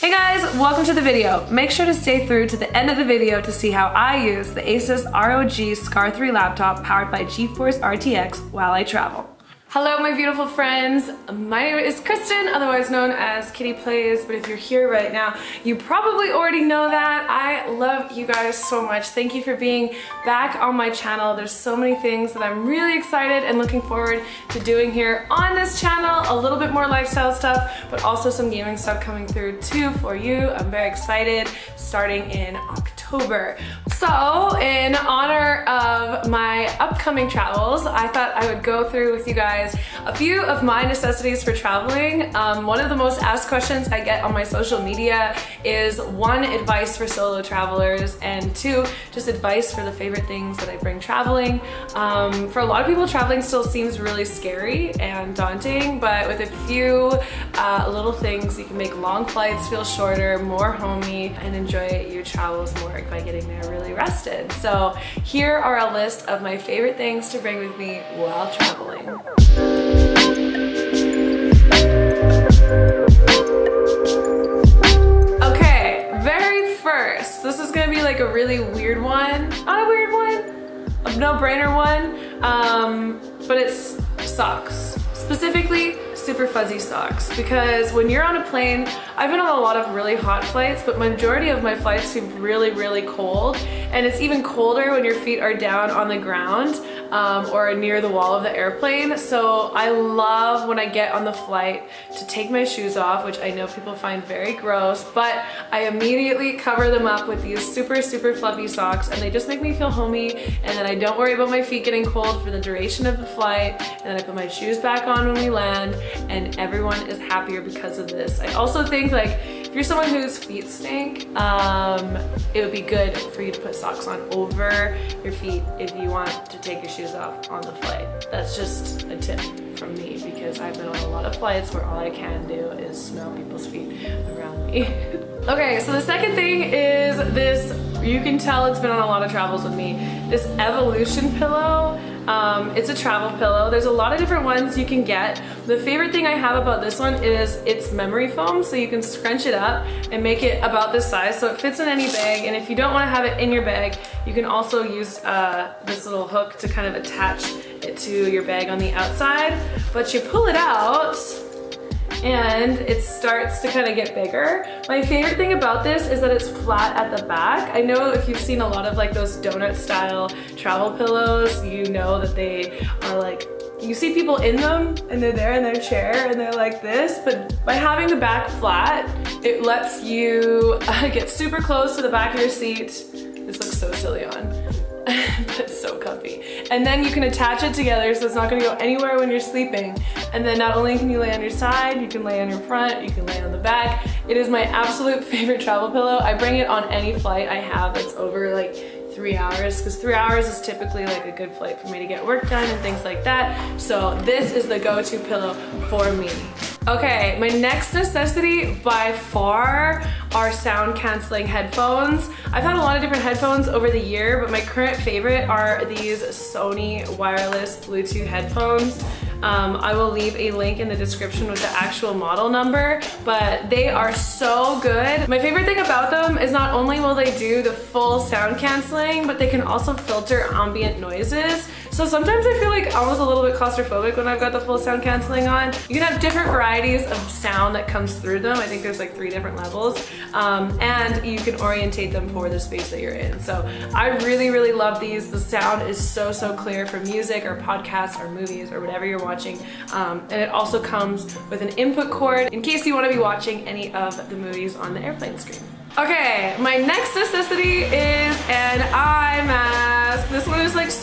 Hey guys, welcome to the video. Make sure to stay through to the end of the video to see how I use the Asus ROG Scar 3 laptop powered by GeForce RTX while I travel. Hello my beautiful friends, my name is Kristen, otherwise known as Kitty Plays, but if you're here right now, you probably already know that. I love you guys so much. Thank you for being back on my channel. There's so many things that I'm really excited and looking forward to doing here on this channel. A little bit more lifestyle stuff, but also some gaming stuff coming through too for you. I'm very excited starting in October. So in honor of my upcoming travels, I thought I would go through with you guys guys a few of my necessities for traveling. Um, one of the most asked questions I get on my social media is one, advice for solo travelers, and two, just advice for the favorite things that I bring traveling. Um, for a lot of people, traveling still seems really scary and daunting, but with a few uh, little things, you can make long flights feel shorter, more homey, and enjoy your travels more by getting there really rested. So here are a list of my favorite things to bring with me while traveling. Okay, very first, this is gonna be like a really weird one. Not a weird one, no-brainer one, um, but it's socks. Specifically, super fuzzy socks because when you're on a plane, I've been on a lot of really hot flights, but majority of my flights seem really, really cold. And it's even colder when your feet are down on the ground um, or near the wall of the airplane. So I love when I get on the flight to take my shoes off, which I know people find very gross, but I immediately cover them up with these super, super fluffy socks and they just make me feel homey and then I don't worry about my feet getting cold for the duration of the flight and then I put my shoes back on when we land and everyone is happier because of this. I also think like if you're someone whose feet stink, um, it would be good for you to put socks on over your feet if you want to take your shoes off on the flight. That's just a tip from me because I've been on a lot of flights where all I can do is smell people's feet around me. okay, so the second thing is this, you can tell it's been on a lot of travels with me, this Evolution pillow. Um, it's a travel pillow. There's a lot of different ones you can get. The favorite thing I have about this one is it's memory foam, so you can scrunch it up and make it about this size so it fits in any bag. And if you don't want to have it in your bag, you can also use uh, this little hook to kind of attach it to your bag on the outside. But you pull it out and it starts to kind of get bigger. My favorite thing about this is that it's flat at the back. I know if you've seen a lot of like those donut style travel pillows, you know that they are like you see people in them and they're there in their chair and they're like this, but by having the back flat, it lets you uh, get super close to the back of your seat. This looks so silly on. but it's so comfy. And then you can attach it together so it's not gonna go anywhere when you're sleeping. And then not only can you lay on your side, you can lay on your front, you can lay on the back. It is my absolute favorite travel pillow. I bring it on any flight I have that's over like three hours because three hours is typically like a good flight for me to get work done and things like that. So this is the go-to pillow for me. Okay, my next necessity by far are sound canceling headphones. I've had a lot of different headphones over the year, but my current favorite are these Sony wireless Bluetooth headphones. Um, I will leave a link in the description with the actual model number, but they are so good. My favorite thing about them is not only will they do the full sound canceling, but they can also filter ambient noises. So sometimes I feel like almost a little bit claustrophobic when I've got the full sound canceling on. You can have different varieties of sound that comes through them. I think there's like three different levels. Um, and you can orientate them for the space that you're in. So I really, really love these. The sound is so, so clear for music or podcasts or movies or whatever you're watching. Um, and it also comes with an input cord in case you want to be watching any of the movies on the airplane screen. Okay, my next necessity is an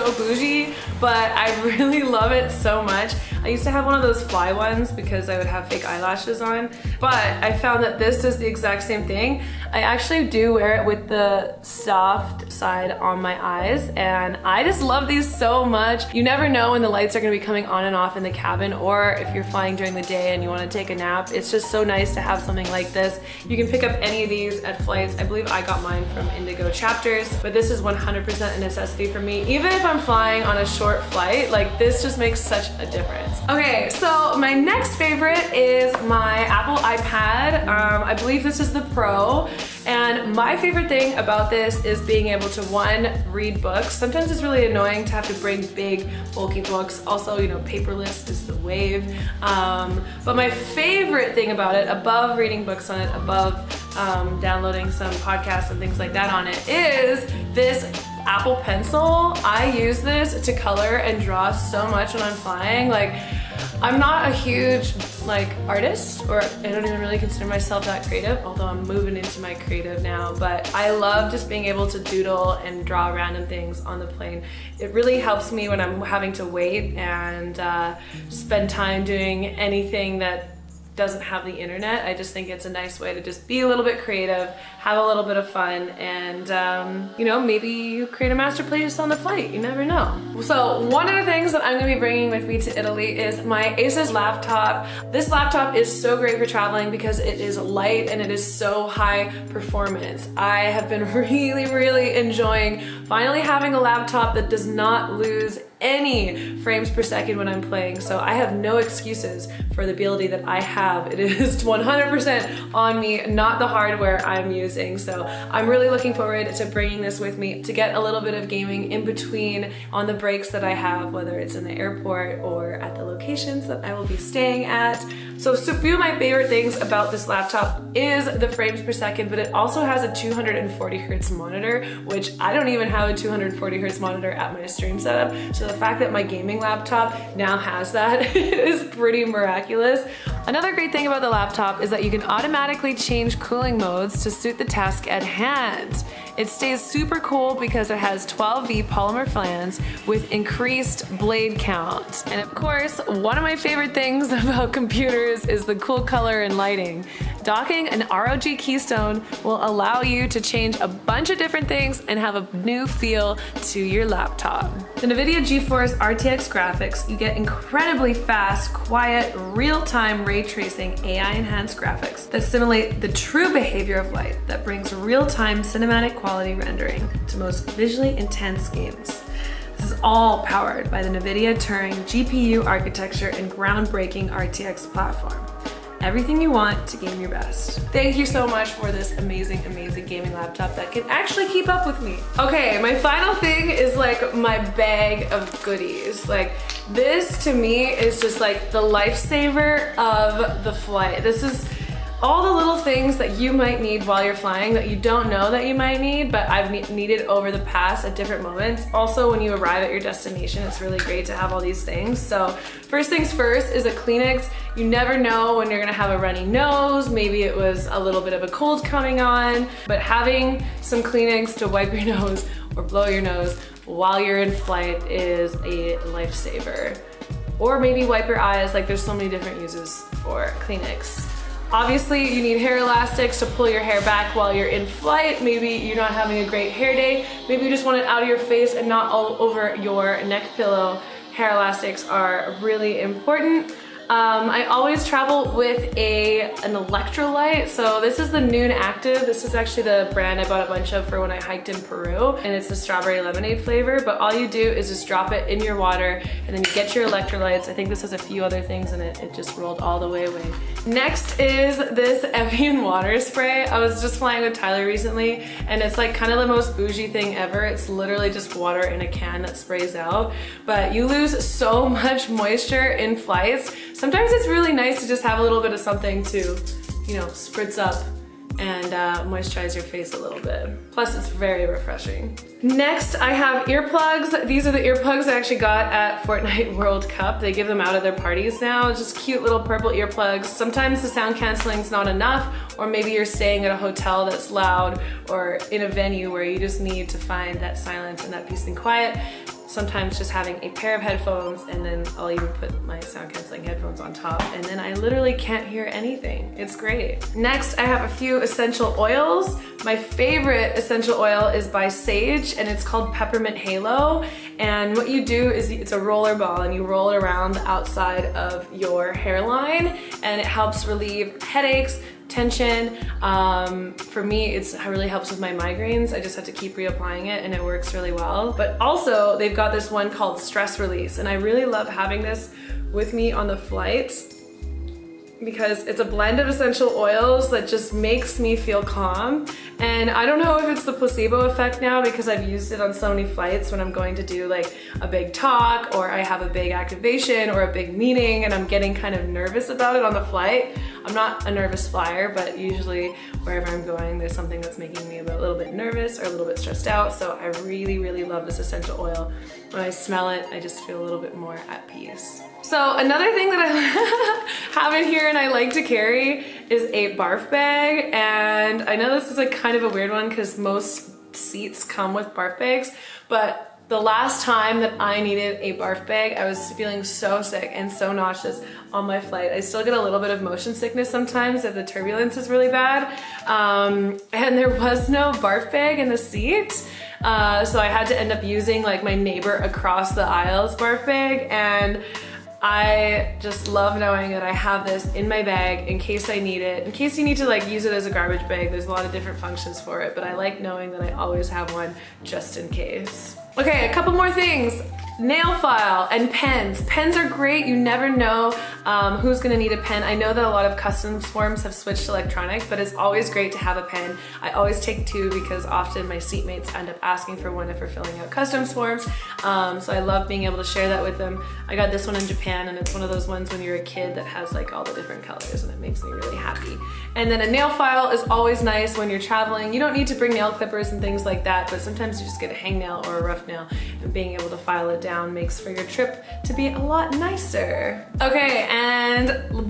so bougie, but I really love it so much. I used to have one of those fly ones because I would have fake eyelashes on, but I found that this does the exact same thing. I actually do wear it with the soft side on my eyes and I just love these so much. You never know when the lights are gonna be coming on and off in the cabin or if you're flying during the day and you wanna take a nap. It's just so nice to have something like this. You can pick up any of these at flights. I believe I got mine from Indigo Chapters, but this is 100% a necessity for me. Even if I'm flying on a short flight, like this just makes such a difference. AirPods. Okay, so my next favorite is my Apple iPad. Um, I believe this is the Pro. And my favorite thing about this is being able to one, read books. Sometimes it's really annoying to have to bring big, bulky books. Also, you know, paperless is the wave. Um, but my favorite thing about it, above reading books on it, above um, downloading some podcasts and things like that on it, is this Apple Pencil. I use this to color and draw so much when I'm flying. Like, I'm not a huge like artist or I don't even really consider myself that creative, although I'm moving into my creative now, but I love just being able to doodle and draw random things on the plane. It really helps me when I'm having to wait and uh, spend time doing anything that doesn't have the internet. I just think it's a nice way to just be a little bit creative, have a little bit of fun, and um, you know, maybe you create a master playlist on the flight, you never know. So one of the things that I'm gonna be bringing with me to Italy is my Asus laptop. This laptop is so great for traveling because it is light and it is so high performance. I have been really, really enjoying finally having a laptop that does not lose any frames per second when I'm playing. So I have no excuses for the ability that I have. It is 100% on me, not the hardware I'm using. So I'm really looking forward to bringing this with me to get a little bit of gaming in between on the breaks that I have, whether it's in the airport or at the locations that I will be staying at. So, a few of my favorite things about this laptop is the frames per second, but it also has a 240 hertz monitor, which I don't even have a 240 hertz monitor at my stream setup. So the fact that my gaming laptop now has that is pretty miraculous. Another great thing about the laptop is that you can automatically change cooling modes to suit the task at hand. It stays super cool because it has 12V polymer flange with increased blade count. And of course, one of my favorite things about computers is the cool color and lighting. Docking an ROG Keystone will allow you to change a bunch of different things and have a new feel to your laptop. The NVIDIA GeForce RTX graphics, you get incredibly fast, quiet, real-time ray tracing AI-enhanced graphics that simulate the true behavior of light that brings real-time cinematic quality rendering to most visually intense games. This is all powered by the NVIDIA Turing GPU architecture and groundbreaking RTX platform everything you want to game your best. Thank you so much for this amazing, amazing gaming laptop that can actually keep up with me. Okay, my final thing is like my bag of goodies. Like this to me is just like the lifesaver of the flight. This is all the little things that you might need while you're flying that you don't know that you might need, but I've ne needed over the past at different moments. Also, when you arrive at your destination, it's really great to have all these things. So first things first is a Kleenex. You never know when you're gonna have a runny nose, maybe it was a little bit of a cold coming on, but having some Kleenex to wipe your nose or blow your nose while you're in flight is a lifesaver. Or maybe wipe your eyes, like there's so many different uses for Kleenex. Obviously, you need hair elastics to pull your hair back while you're in flight. Maybe you're not having a great hair day. Maybe you just want it out of your face and not all over your neck pillow. Hair elastics are really important. Um, I always travel with a an electrolyte. So this is the Nuun Active. This is actually the brand I bought a bunch of for when I hiked in Peru. And it's the strawberry lemonade flavor. But all you do is just drop it in your water and then you get your electrolytes. I think this has a few other things in it. It just rolled all the way away. Next is this Evian water spray. I was just flying with Tyler recently and it's like kind of the most bougie thing ever. It's literally just water in a can that sprays out. But you lose so much moisture in flights sometimes it's really nice to just have a little bit of something to, you know, spritz up and uh, moisturize your face a little bit. Plus it's very refreshing. Next, I have earplugs. These are the earplugs I actually got at Fortnite World Cup. They give them out at their parties now. Just cute little purple earplugs. Sometimes the sound canceling is not enough, or maybe you're staying at a hotel that's loud or in a venue where you just need to find that silence and that peace and quiet sometimes just having a pair of headphones and then I'll even put my sound canceling headphones on top and then I literally can't hear anything. It's great. Next, I have a few essential oils. My favorite essential oil is by Saje and it's called Peppermint Halo. And what you do is it's a roller ball and you roll it around the outside of your hairline and it helps relieve headaches, tension. Um, for me, it's, it really helps with my migraines. I just have to keep reapplying it and it works really well. But also they've got this one called stress release and I really love having this with me on the flights because it's a blend of essential oils that just makes me feel calm. And I don't know if it's the placebo effect now because I've used it on so many flights when I'm going to do like a big talk or I have a big activation or a big meeting and I'm getting kind of nervous about it on the flight. I'm not a nervous flyer, but usually wherever I'm going, there's something that's making me a little bit nervous or a little bit stressed out. So I really, really love this essential oil. When I smell it, I just feel a little bit more at peace. So another thing that I have in here and I like to carry is a barf bag. And I know this is like kind of a weird one because most seats come with barf bags, but the last time that I needed a barf bag, I was feeling so sick and so nauseous on my flight. I still get a little bit of motion sickness sometimes if the turbulence is really bad. Um, and there was no barf bag in the seat. Uh, so I had to end up using like my neighbor across the aisles barf bag and I just love knowing that I have this in my bag in case I need it. In case you need to like use it as a garbage bag, there's a lot of different functions for it, but I like knowing that I always have one just in case. Okay, a couple more things nail file and pens. Pens are great. You never know um, who's gonna need a pen. I know that a lot of customs forms have switched to electronic, but it's always great to have a pen. I always take two because often my seatmates end up asking for one if we're filling out customs forms. Um, so I love being able to share that with them. I got this one in Japan and it's one of those ones when you're a kid that has like all the different colors and it makes me really happy. And then a nail file is always nice when you're traveling. You don't need to bring nail clippers and things like that, but sometimes you just get a hangnail or a rough nail and being able to file it down makes for your trip to be a lot nicer. Okay, and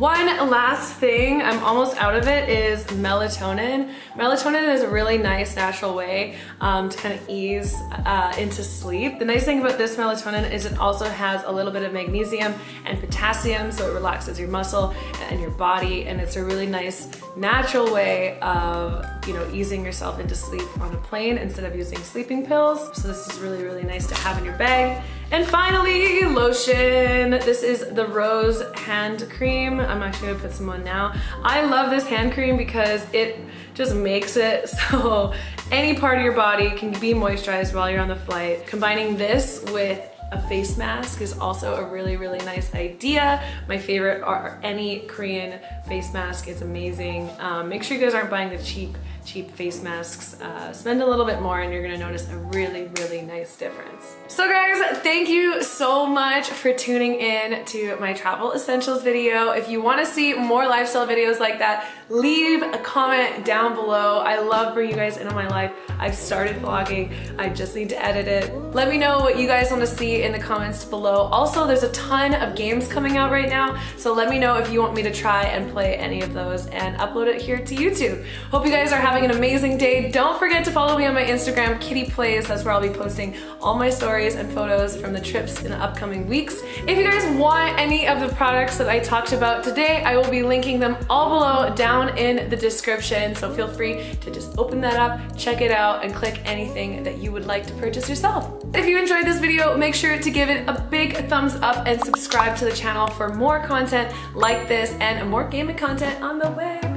one last thing, I'm almost out of it, is melatonin. Melatonin is a really nice natural way um, to kind of ease uh, into sleep. The nice thing about this melatonin is it also has a little bit of magnesium and potassium, so it relaxes your muscle and your body, and it's a really nice natural way of you know easing yourself into sleep on a plane instead of using sleeping pills. So this is really, really nice to have in your bag. And finally, lotion. This is the Rose hand cream. I'm actually gonna put some on now. I love this hand cream because it just makes it so any part of your body can be moisturized while you're on the flight. Combining this with a face mask is also a really, really nice idea. My favorite are any Korean face mask. It's amazing. Um, make sure you guys aren't buying the cheap cheap face masks. Uh, spend a little bit more and you're gonna notice a really, really nice difference. So guys, thank you so much for tuning in to my travel essentials video. If you wanna see more lifestyle videos like that, leave a comment down below. I love bringing you guys into my life. I've started vlogging. I just need to edit it. Let me know what you guys wanna see in the comments below. Also, there's a ton of games coming out right now, so let me know if you want me to try and play any of those and upload it here to YouTube. Hope you guys are having an amazing day. Don't forget to follow me on my Instagram, Kitty Plays. That's where I'll be posting all my stories and photos from the trips in the upcoming weeks. If you guys want any of the products that I talked about today, I will be linking them all below down in the description. So feel free to just open that up, check it out, and click anything that you would like to purchase yourself. If you enjoyed this video, make sure to give it a big thumbs up and subscribe to the channel for more content like this and more gaming content on the way.